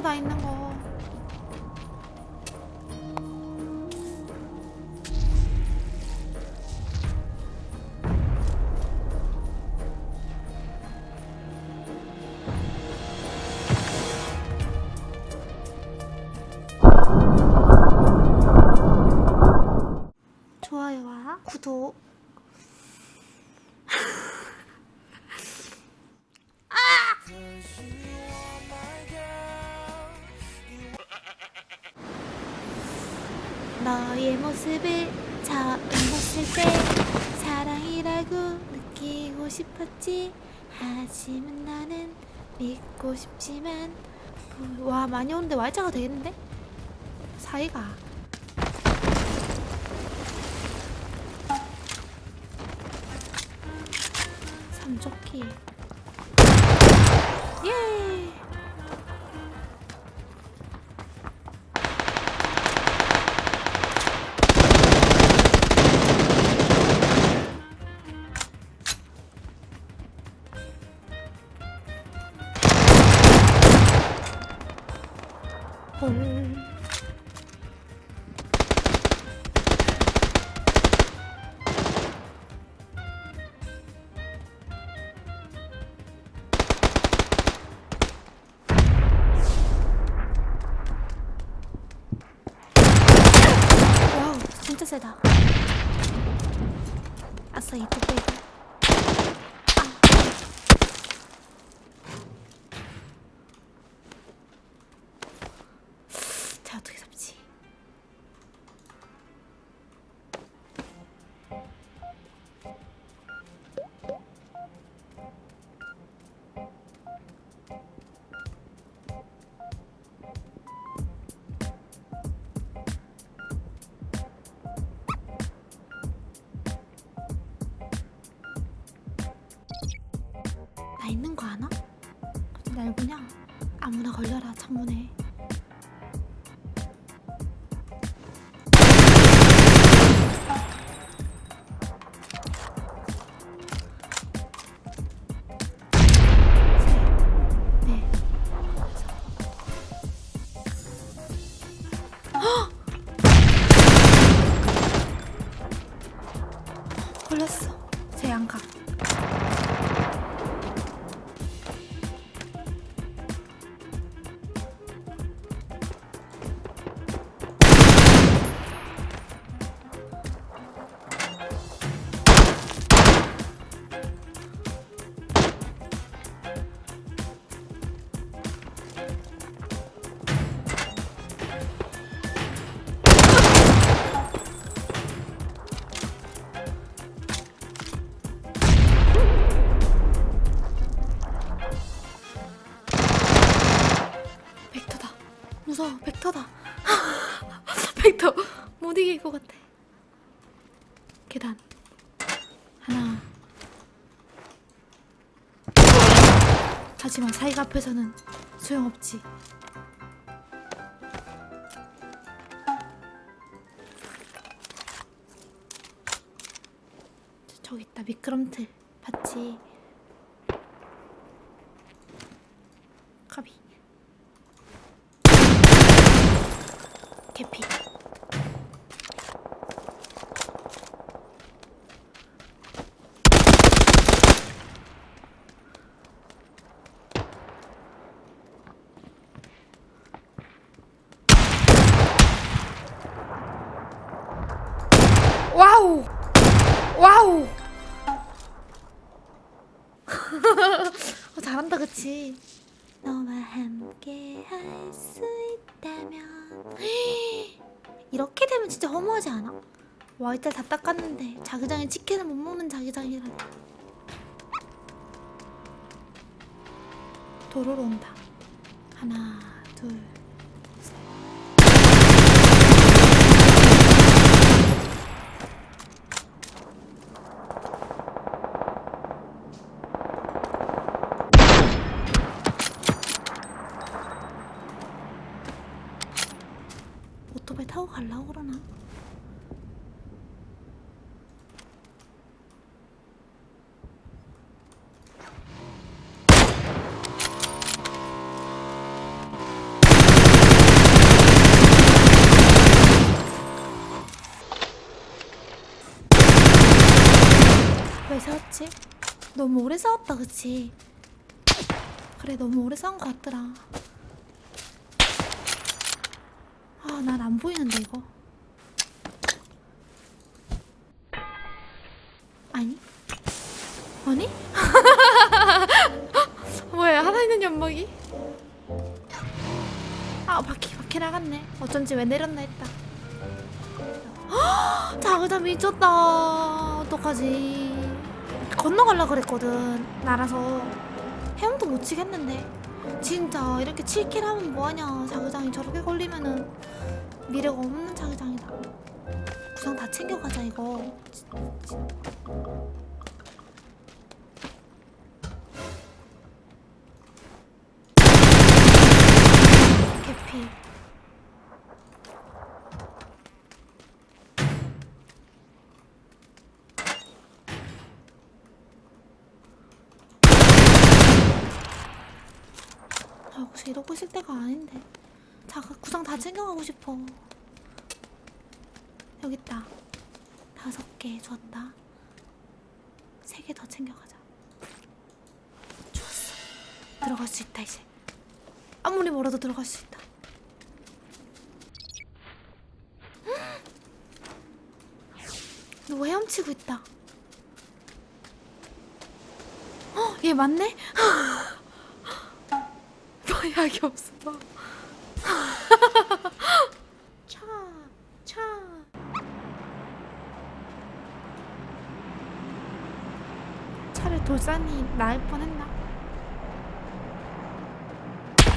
봤어 나 있는 거. 좋아요와 구독. 너의 모습을 처음 봤을 때 사랑이라고 느끼고 싶었지. 하지만 나는 믿고 싶지만. 와 많이 오는데 말자가 되겠는데? 사이가. 삼조끼 예 헐. 와우, 진짜 세다. 아싸, 이 뚝배기. 날 보냐? 아무나 걸려라 창문에 네. 헉! 걸렸어 제 양각 무서워. 벡터다. 벡터. 못 이길 것 같아. 계단. 하나. 하지만 사이가 앞에서는 소용없지. 저기 있다. 미끄럼틀. 봤지? 카비. 개피. 와우! 와우! 어, 잘한다, 그치? 너와 함께 할 수 있다면 이렇게 되면 진짜 허무하지 않아? 와 이때 다 닦았는데 자기장에 치킨을 못 먹는 자기장이라니 도로로 온다 하나 둘 셋. 오토바이 타고 가려고 그러나? 그치? 너무 오래 싸웠다 그치? 그래 너무 오래 싸운 것 같더라 아 난 안 보이는데 이거 아니? 아니? 뭐야 하나 있는 연막이? 아 바퀴 바퀴 나갔네 어쩐지 왜 내렸나 했다 헉, 자그자 미쳤다 어떡하지 건너갈라 그랬거든 날아서. 헤엄도 못 치겠는데. 진짜 이렇게 7킬 하면 뭐하냐. 자그장이 저렇게 걸리면은 미래가 없는 자그장이다. 구상 다 챙겨가자 이거. 개피 아 혹시 이러고 있을 때가 아닌데. 자 구상 다 챙겨가고 싶어. 여기 있다. 다섯 개 줬다. 세 개 더 챙겨가자. 좋았어. 들어갈 수 있다 이제. 아무리 멀어도 들어갈 수 있다. 너 헤엄치고 있다. 어? 얘 맞네? 너 약이 없어 차, 차. 차를 돌산이 나을 뻔했나?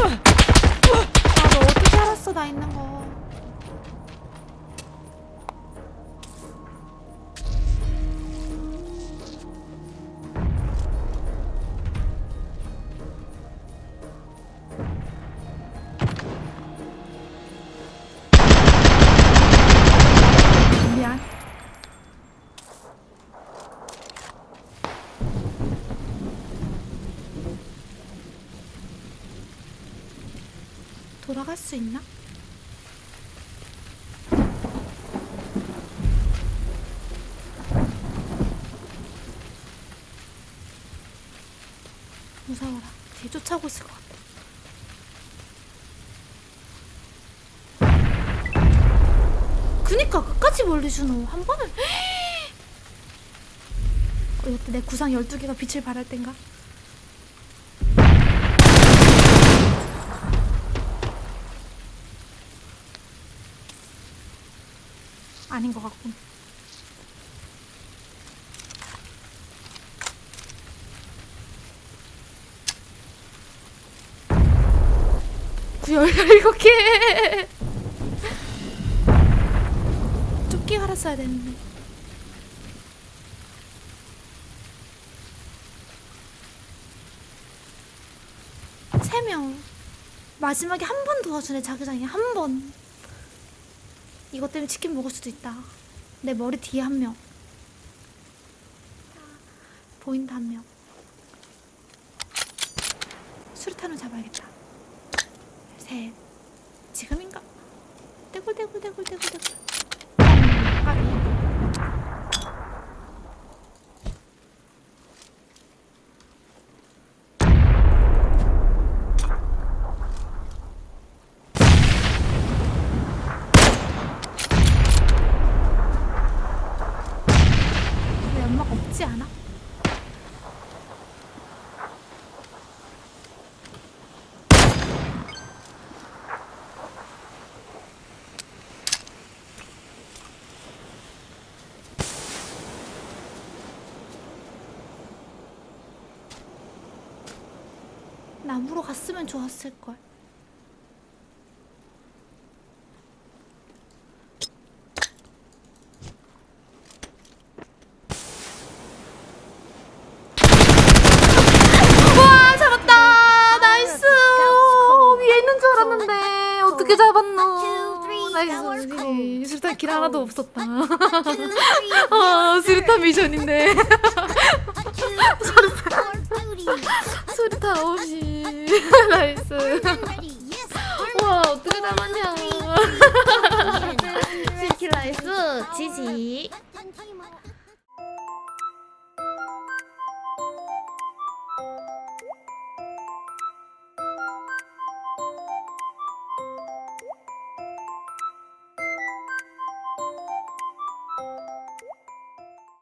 아, 너 어떻게 알았어, 나 있는 거. 돌아갈 수 있나? 무서워라. 뒤 쫓아오고 있을 것 같아. 그니까 끝까지 멀리 주노. 한 번은 어, 이때 내 구상 12개가 빛을 발할 땐가? 아닌 것 같군. 열일곱 개. 조끼 갈았어야 되는데. 세 명. 마지막에 한 번 도와주네 자기장이 한 번. 이것 때문에 치킨 먹을 수도 있다. 내 머리 뒤에 한 명. 보인다 한 명. 수류탄을 잡아야겠다. 셋. 지금인가? 떼굴떼굴떼굴떼굴떼굴. 음, 까비. 왜 연막 없지 않아? 나무로 갔으면 좋았을 걸. 와 잡았다 nice 위에 있는 줄 알았는데 어떻게 잡았노 nice 수류탄 kill 하나도 없었다 어 수류탄 미션인데 수류탄 없이 nice. 와 어떻게 잡았냐. 시킬 nice GG